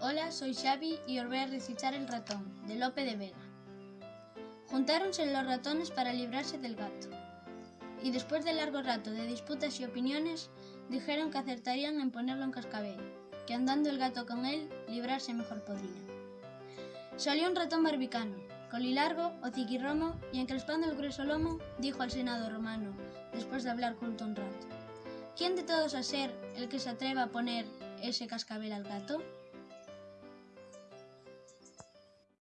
Hola, soy Xavi y os voy a recitar el ratón, de Lope de Vega. Juntáronse los ratones para librarse del gato, y después de largo rato de disputas y opiniones, dijeron que acertarían en ponerlo en cascabel, que andando el gato con él, librarse mejor podría. Salió un ratón barbicano, colilargo, hociquirromo, y encrespando el grueso lomo, dijo al senado romano, después de hablar junto un rato. ¿Quién de todos a ser el que se atreva a poner ese cascabel al gato?